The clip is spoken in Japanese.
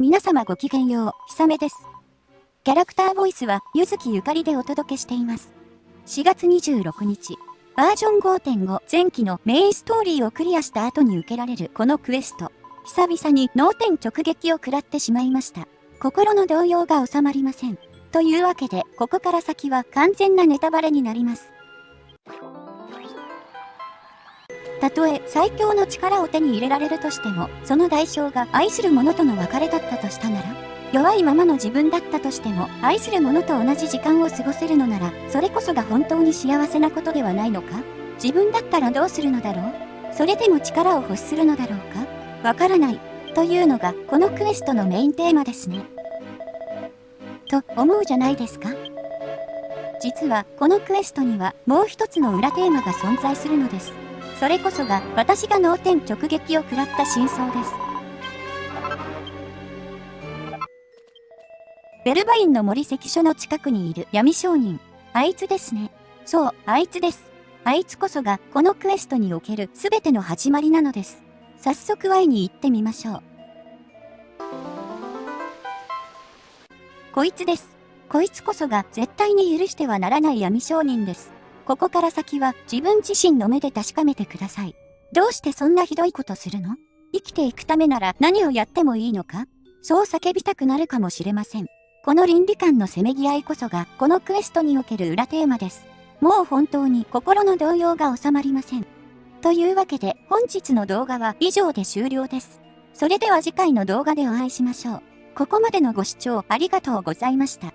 皆様ごきげんよう、ひさめです。キャラクターボイスは、ゆずきゆかりでお届けしています。4月26日、バージョン5.5前期のメインストーリーをクリアした後に受けられるこのクエスト。久々に脳天直撃を食らってしまいました。心の動揺が収まりません。というわけで、ここから先は完全なネタバレになります。たとえ最強の力を手に入れられるとしても、その代償が愛する者との別れだったとしたなら、弱いままの自分だったとしても、愛する者と同じ時間を過ごせるのなら、それこそが本当に幸せなことではないのか？自分だったらどうするのだろう？それでも力を欲するのだろうか？わからない。というのが、このクエストのメインテーマですね。と思うじゃないですか？実は、このクエストにはもう一つの裏テーマが存在するのです。それこそが私が脳天直撃を食らった真相です。ベルバインの森関所の近くにいる闇商人。あいつですね。そう、あいつです。あいつこそがこのクエストにおける全ての始まりなのです。早速会いに行ってみましょう。こいつです。こいつこそが絶対に許してはならない闇商人です。ここから先は自分自身の目で確かめてください。どうしてそんなひどいことするの？生きていくためなら何をやってもいいのか？そう叫びたくなるかもしれません。この倫理観のせめぎ合いこそがこのクエストにおける裏テーマです。もう本当に心の動揺が収まりません。というわけで本日の動画は以上で終了です。それでは次回の動画でお会いしましょう。ここまでのご視聴ありがとうございました。